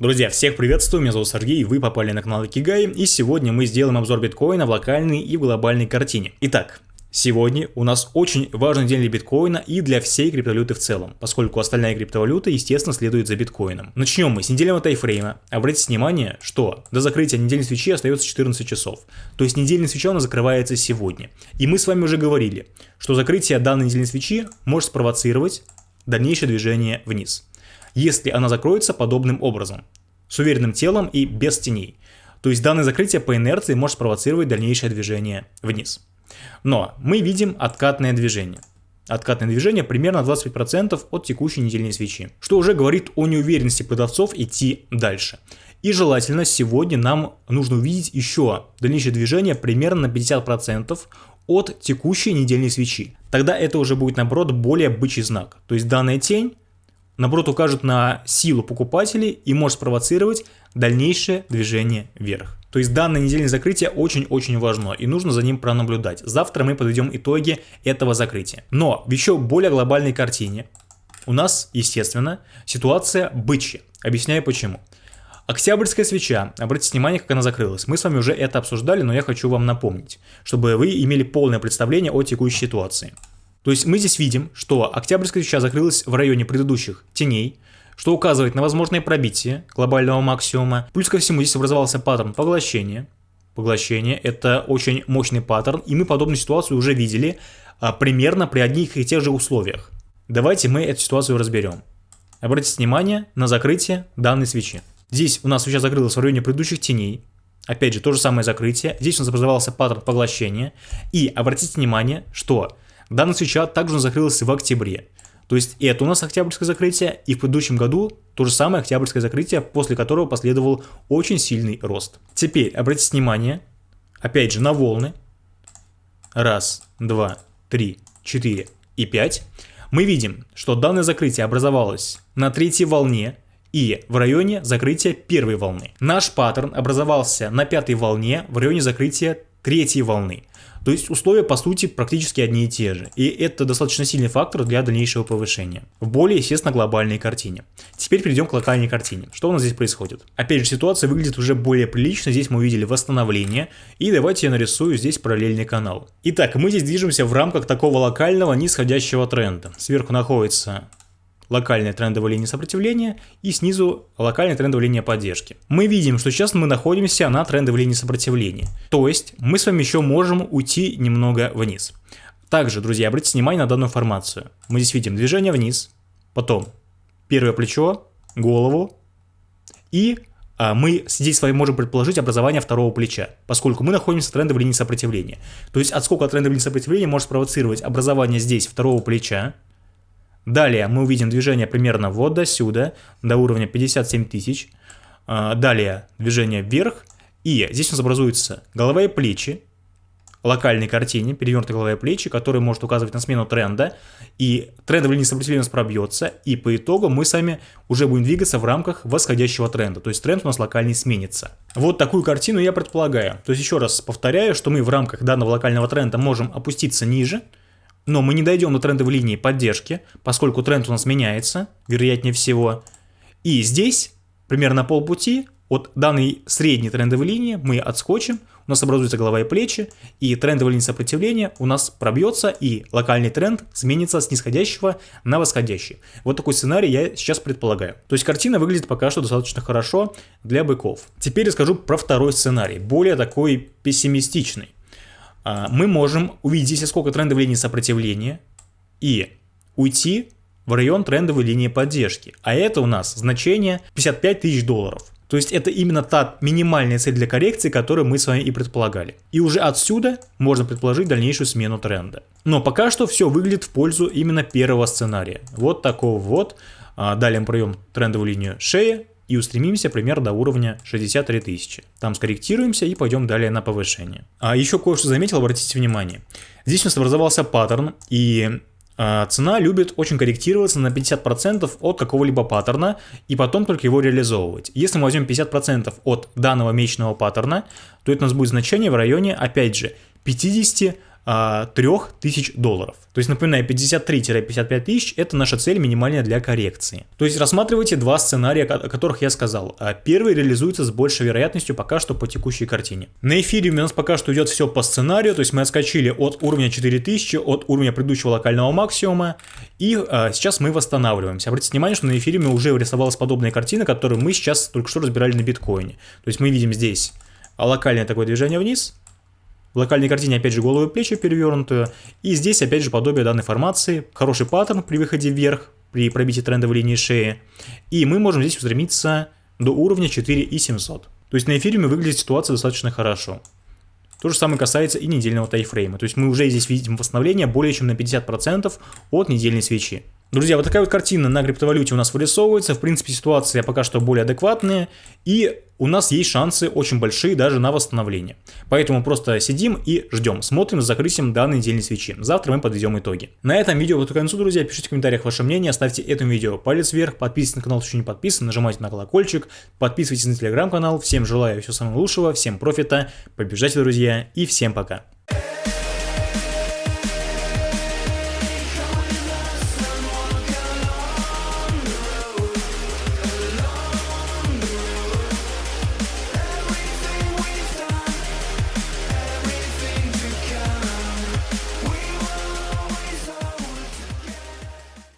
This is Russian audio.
Друзья, всех приветствую, меня зовут Сергей, вы попали на канал Икигай, и сегодня мы сделаем обзор биткоина в локальной и в глобальной картине. Итак, Сегодня у нас очень важный день для биткоина и для всей криптовалюты в целом, поскольку остальная криптовалюта, естественно, следует за биткоином. Начнем мы с недельного тайфрейма. Обратите внимание, что до закрытия недельной свечи остается 14 часов. То есть недельная свеча у нас закрывается сегодня. И мы с вами уже говорили, что закрытие данной недельной свечи может спровоцировать дальнейшее движение вниз. Если она закроется подобным образом, с уверенным телом и без теней. То есть данное закрытие по инерции может спровоцировать дальнейшее движение вниз. Но мы видим откатное движение. Откатное движение примерно 25% от текущей недельной свечи, что уже говорит о неуверенности продавцов идти дальше. И желательно сегодня нам нужно увидеть еще дальнейшее движение примерно на 50% от текущей недельной свечи. Тогда это уже будет наоборот более бычий знак. То есть данная тень наоборот укажет на силу покупателей и может спровоцировать дальнейшее движение вверх. То есть данное недельное закрытие очень-очень важно и нужно за ним пронаблюдать. Завтра мы подведем итоги этого закрытия. Но в еще более глобальной картине у нас, естественно, ситуация бычья. Объясняю почему. Октябрьская свеча, обратите внимание, как она закрылась. Мы с вами уже это обсуждали, но я хочу вам напомнить, чтобы вы имели полное представление о текущей ситуации. То есть мы здесь видим, что Октябрьская свеча закрылась в районе предыдущих теней, что указывает на возможное пробитие глобального максимума. Плюс ко всему здесь образовался паттерн поглощения. Поглощение – это очень мощный паттерн, и мы подобную ситуацию уже видели а, примерно при одних и тех же условиях. Давайте мы эту ситуацию разберем. Обратите внимание на закрытие данной свечи. Здесь у нас свеча закрылась в районе предыдущих теней. Опять же, то же самое закрытие. Здесь у нас образовался паттерн поглощения. И обратите внимание, что данная свеча также закрылась в октябре. То есть это у нас октябрьское закрытие, и в предыдущем году то же самое октябрьское закрытие, после которого последовал очень сильный рост. Теперь обратите внимание, опять же, на волны. Раз, два, три, четыре и пять. Мы видим, что данное закрытие образовалось на третьей волне и в районе закрытия первой волны. Наш паттерн образовался на пятой волне в районе закрытия третьей волны. То есть условия по сути практически одни и те же. И это достаточно сильный фактор для дальнейшего повышения. В более, естественно, глобальной картине. Теперь перейдем к локальной картине. Что у нас здесь происходит? Опять же, ситуация выглядит уже более прилично. Здесь мы увидели восстановление. И давайте я нарисую здесь параллельный канал. Итак, мы здесь движемся в рамках такого локального нисходящего тренда. Сверху находится локальная трендовая линия сопротивления и снизу локальная трендовая линия поддержки. Мы видим, что сейчас мы находимся на трендовой линии сопротивления. То есть мы с вами еще можем уйти немного вниз. Также, друзья, обратите внимание на данную формацию. Мы здесь видим движение вниз, потом первое плечо, голову и а, мы здесь с вами можем предположить образование второго плеча, поскольку мы находимся в трендовой линии сопротивления. То есть отскок от трендовой линии сопротивления может спровоцировать образование здесь второго плеча, Далее мы увидим движение примерно вот до сюда, до уровня 57 тысяч. А, далее движение вверх. И здесь у нас образуются голова и плечи, локальной картине, перевернутые голова и плечи, которые может указывать на смену тренда. И трендовая линия сопротивления у нас пробьется. И по итогу мы сами уже будем двигаться в рамках восходящего тренда. То есть тренд у нас локальный сменится. Вот такую картину я предполагаю. То есть еще раз повторяю, что мы в рамках данного локального тренда можем опуститься ниже, но мы не дойдем до трендовой линии поддержки, поскольку тренд у нас меняется, вероятнее всего. И здесь, примерно полпути, от данной средней трендовой линии мы отскочим, у нас образуется голова и плечи, и трендовая линия сопротивления у нас пробьется, и локальный тренд сменится с нисходящего на восходящий. Вот такой сценарий я сейчас предполагаю. То есть картина выглядит пока что достаточно хорошо для быков. Теперь расскажу про второй сценарий, более такой пессимистичный. А, мы можем увидеть здесь сколько трендовой линии сопротивления и уйти в район трендовой линии поддержки. А это у нас значение 55 тысяч долларов. То есть это именно та минимальная цель для коррекции, которую мы с вами и предполагали. И уже отсюда можно предположить дальнейшую смену тренда. Но пока что все выглядит в пользу именно первого сценария. Вот такого вот. А, далее мы пройдем трендовую линию шеи, и устремимся примерно до уровня 63 тысячи. Там скорректируемся и пойдем далее на повышение. А еще кое-что заметил, обратите внимание. Здесь у нас образовался паттерн, и а, цена любит очень корректироваться на 50% от какого-либо паттерна и потом только его реализовывать. Если мы возьмем 50% от данного месячного паттерна, то это у нас будет значение в районе, опять же, 50 3000 долларов. То есть, напоминаю, 53-55 тысяч – это наша цель минимальная для коррекции. То есть, рассматривайте два сценария, о которых я сказал. А первый реализуется с большей вероятностью пока что по текущей картине. На эфириуме у нас пока что идет все по сценарию, то есть мы отскочили от уровня 4000, от уровня предыдущего локального максимума, и а, сейчас мы восстанавливаемся. Обратите внимание, что на эфириуме уже рисовалась подобная картина, которую мы сейчас только что разбирали на биткоине. То есть мы видим здесь локальное такое движение вниз, в локальной картине опять же голову и плечи перевернутую. И здесь опять же подобие данной формации. Хороший паттерн при выходе вверх, при пробитии трендовой линии шеи. И мы можем здесь устремиться до уровня 4700. То есть на эфириуме выглядит ситуация достаточно хорошо. То же самое касается и недельного тайфрейма. То есть мы уже здесь видим восстановление более чем на 50% от недельной свечи. Друзья, вот такая вот картина на криптовалюте у нас вырисовывается. В принципе, ситуация пока что более адекватная. И у нас есть шансы очень большие даже на восстановление. Поэтому просто сидим и ждем. Смотрим за закрытием данной недельной свечи. Завтра мы подведем итоги. На этом видео вот к концу, друзья. Пишите в комментариях ваше мнение. Ставьте этому видео палец вверх. Подписывайтесь на канал, если еще не подписан. Нажимайте на колокольчик. Подписывайтесь на телеграм-канал. Всем желаю всего самого лучшего. Всем профита. Побежайте, друзья. И всем пока.